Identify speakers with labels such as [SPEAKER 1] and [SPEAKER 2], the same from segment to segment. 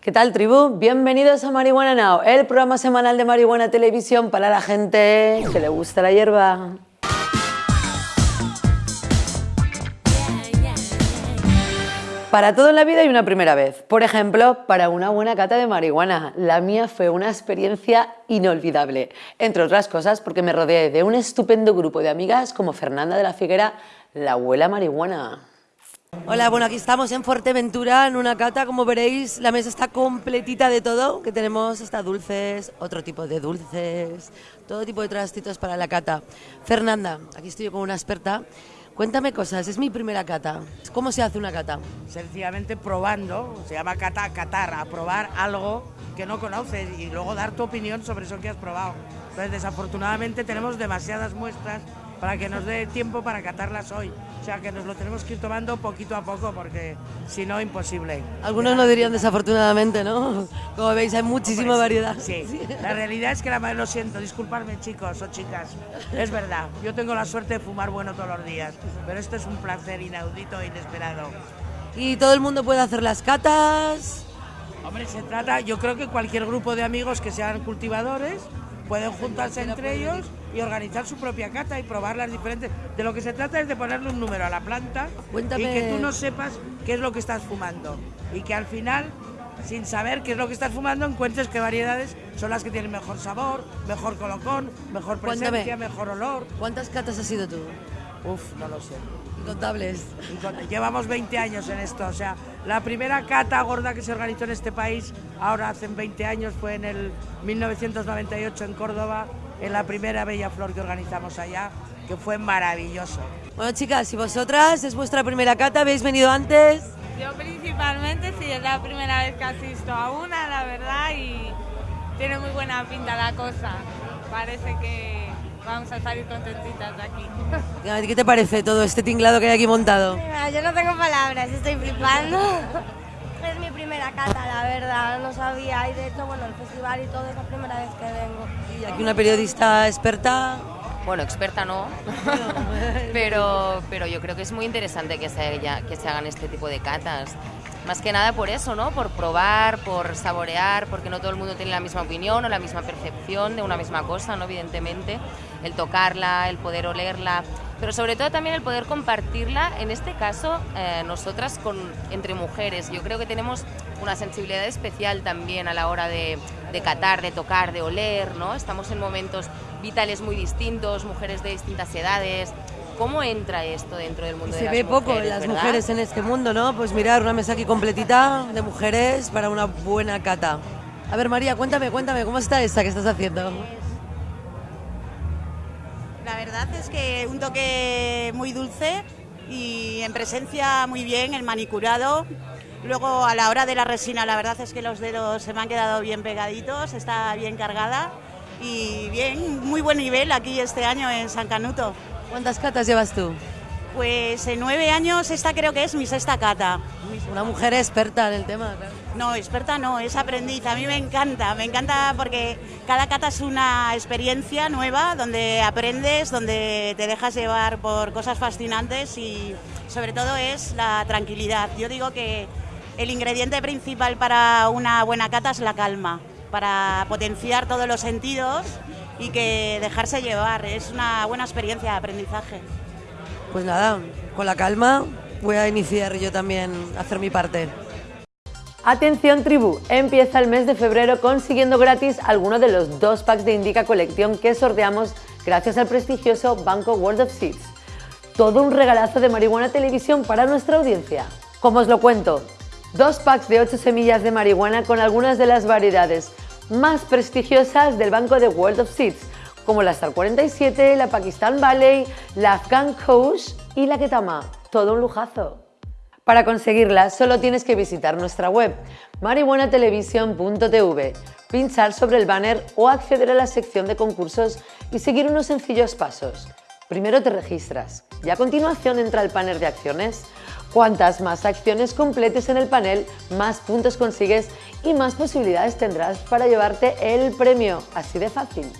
[SPEAKER 1] ¿Qué tal, tribu? Bienvenidos a Marihuana Now, el programa semanal de Marihuana Televisión para la gente que le gusta la hierba. Para todo en la vida hay una primera vez. Por ejemplo, para una buena cata de marihuana. La mía fue una experiencia inolvidable. Entre otras cosas porque me rodeé de un estupendo grupo de amigas como Fernanda de la Figuera, la abuela marihuana. Hola, bueno, aquí estamos en Fuerteventura en una cata, como veréis, la mesa está completita de todo, que tenemos hasta dulces, otro tipo de dulces, todo tipo de trastitos para la cata. Fernanda, aquí estoy yo con una experta. Cuéntame cosas, es mi primera cata. ¿Cómo se hace una cata?
[SPEAKER 2] Sencillamente probando, se llama cata, catar, a probar algo que no conoces y luego dar tu opinión sobre eso que has probado. Entonces, desafortunadamente tenemos demasiadas muestras para que nos dé tiempo para catarlas hoy. O sea que nos lo tenemos que ir tomando poquito a poco porque si no, imposible.
[SPEAKER 1] Algunos lo dirían desafortunadamente, ¿no? Como veis, hay muchísima variedad.
[SPEAKER 2] Sí, la realidad es que la lo siento, disculpadme chicos o chicas, es verdad, yo tengo la suerte de fumar bueno todos los días, pero esto es un placer inaudito e inesperado.
[SPEAKER 1] ¿Y todo el mundo puede hacer las catas?
[SPEAKER 2] Hombre, se trata, yo creo que cualquier grupo de amigos que sean cultivadores pueden juntarse entre ellos y organizar su propia cata y probar las diferentes. De lo que se trata es de ponerle un número a la planta y que tú no sepas qué es lo que estás fumando y que al final, sin saber qué es lo que estás fumando, encuentres qué variedades son las que tienen mejor sabor, mejor colocón, mejor presencia, mejor olor.
[SPEAKER 1] ¿Cuántas catas has sido tú?
[SPEAKER 2] Uf, no lo sé.
[SPEAKER 1] Incontables.
[SPEAKER 2] Llevamos 20 años en esto, o sea, la primera cata gorda que se organizó en este país, ahora hace 20 años, fue en el 1998 en Córdoba, en la primera Bella Flor que organizamos allá, que fue maravilloso.
[SPEAKER 1] Bueno, chicas, ¿y vosotras? ¿Es vuestra primera cata? ¿Habéis venido antes?
[SPEAKER 3] Yo principalmente, sí, es la primera vez que asisto a una, la verdad, y tiene muy buena pinta la cosa. Parece que vamos a salir contentitas de aquí.
[SPEAKER 1] ¿Qué te parece todo este tinglado que hay aquí montado?
[SPEAKER 4] Yo no tengo palabras, estoy flipando. Es mi primera cata, la verdad, no sabía. Y de hecho, bueno, el festival y todo es la primera vez que vengo.
[SPEAKER 1] ¿Y aquí una periodista experta?
[SPEAKER 5] Bueno, experta no, pero, pero yo creo que es muy interesante que se, que se hagan este tipo de catas. Más que nada por eso, ¿no? Por probar, por saborear, porque no todo el mundo tiene la misma opinión o la misma percepción de una misma cosa, ¿no? Evidentemente, el tocarla, el poder olerla, pero sobre todo también el poder compartirla, en este caso, eh, nosotras con, entre mujeres. Yo creo que tenemos una sensibilidad especial también a la hora de, de catar, de tocar, de oler, ¿no? Estamos en momentos vitales muy distintos, mujeres de distintas edades, ¿Cómo entra esto dentro del mundo
[SPEAKER 1] Se
[SPEAKER 5] de las
[SPEAKER 1] ve poco las mujeres en este mundo, ¿no? Pues mirar una mesa aquí completita de mujeres para una buena cata. A ver, María, cuéntame, cuéntame, ¿cómo está esta que estás haciendo?
[SPEAKER 6] La verdad es que un toque muy dulce y en presencia muy bien, el manicurado. Luego a la hora de la resina, la verdad es que los dedos se me han quedado bien pegaditos, está bien cargada y bien, muy buen nivel aquí este año en San Canuto.
[SPEAKER 1] ¿Cuántas catas llevas tú?
[SPEAKER 6] Pues en nueve años esta creo que es mi sexta cata.
[SPEAKER 1] Una mujer experta en el tema,
[SPEAKER 6] No, experta no, es aprendiz. A mí me encanta, me encanta porque cada cata es una experiencia nueva donde aprendes, donde te dejas llevar por cosas fascinantes y sobre todo es la tranquilidad. Yo digo que el ingrediente principal para una buena cata es la calma, para potenciar todos los sentidos y que dejarse llevar. Es una buena experiencia de aprendizaje.
[SPEAKER 1] Pues nada, con la calma voy a iniciar yo también a hacer mi parte. Atención tribu, empieza el mes de febrero consiguiendo gratis alguno de los dos packs de Indica Collection que sorteamos gracias al prestigioso Banco World of Seeds. Todo un regalazo de marihuana televisión para nuestra audiencia. Como os lo cuento, dos packs de 8 semillas de marihuana con algunas de las variedades más prestigiosas del banco de World of Seeds, como la Star 47, la Pakistan Valley, la Afghan Kush y la Ketama. Todo un lujazo. Para conseguirla solo tienes que visitar nuestra web marihuanatelevisión.tv, pinchar sobre el banner o acceder a la sección de concursos y seguir unos sencillos pasos. Primero te registras y a continuación entra el panel de acciones. Cuantas más acciones completes en el panel, más puntos consigues y más posibilidades tendrás para llevarte el premio. Así de fácil.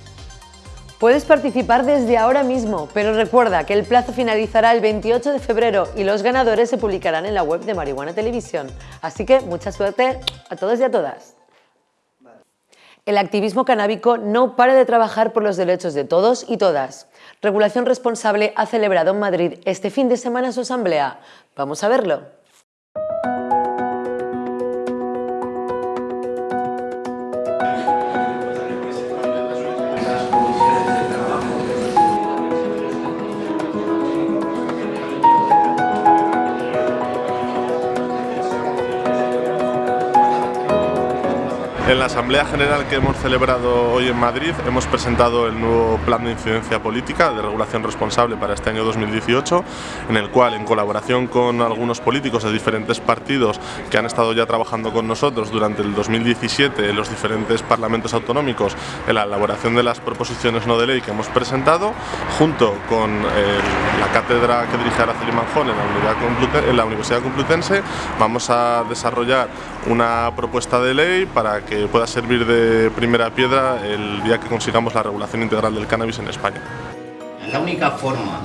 [SPEAKER 1] Puedes participar desde ahora mismo, pero recuerda que el plazo finalizará el 28 de febrero y los ganadores se publicarán en la web de Marihuana Televisión. Así que mucha suerte a todos y a todas. El activismo canábico no para de trabajar por los derechos de todos y todas. Regulación Responsable ha celebrado en Madrid este fin de semana su asamblea. Vamos a verlo.
[SPEAKER 7] En la Asamblea General que hemos celebrado hoy en Madrid hemos presentado el nuevo Plan de Incidencia Política de Regulación Responsable para este año 2018, en el cual, en colaboración con algunos políticos de diferentes partidos que han estado ya trabajando con nosotros durante el 2017 en los diferentes parlamentos autonómicos en la elaboración de las proposiciones no de ley que hemos presentado, junto con eh, la cátedra que dirige Araceli Manjón en la Universidad Complutense, vamos a desarrollar una propuesta de ley para que pueda servir de primera piedra el día que consigamos la regulación integral del cannabis en España.
[SPEAKER 8] La única forma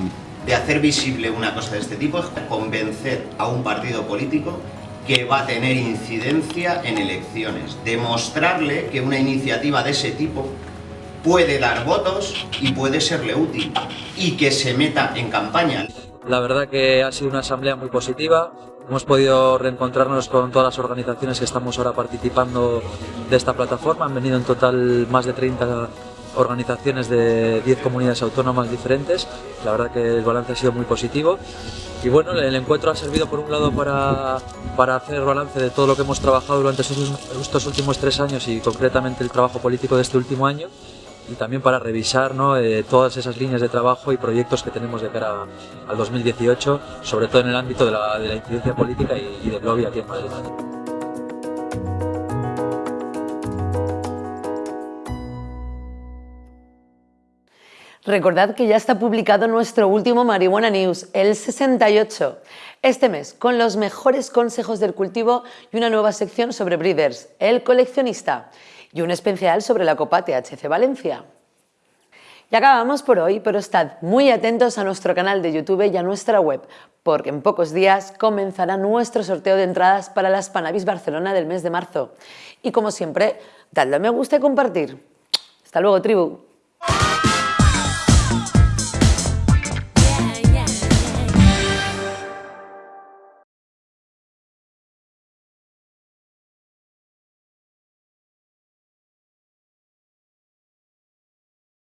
[SPEAKER 8] de hacer visible una cosa de este tipo es convencer a un partido político que va a tener incidencia en elecciones, demostrarle que una iniciativa de ese tipo puede dar votos y puede serle útil y que se meta en campaña.
[SPEAKER 9] La verdad que ha sido una asamblea muy positiva, hemos podido reencontrarnos con todas las organizaciones que estamos ahora participando de esta plataforma, han venido en total más de 30 organizaciones de 10 comunidades autónomas diferentes, la verdad que el balance ha sido muy positivo. Y bueno, el encuentro ha servido por un lado para, para hacer balance de todo lo que hemos trabajado durante estos últimos tres años y concretamente el trabajo político de este último año y también para revisar ¿no? eh, todas esas líneas de trabajo y proyectos que tenemos de cara al 2018, sobre todo en el ámbito de la, de la incidencia política y, y del lobby aquí en Madrid.
[SPEAKER 1] Recordad que ya está publicado nuestro último Marihuana News, el 68, este mes, con los mejores consejos del cultivo y una nueva sección sobre breeders, el coleccionista y un especial sobre la Copa THC Valencia. Y acabamos por hoy, pero estad muy atentos a nuestro canal de YouTube y a nuestra web, porque en pocos días comenzará nuestro sorteo de entradas para la Spanavis Barcelona del mes de marzo. Y como siempre, dadle a me gusta y compartir. Hasta luego, tribu.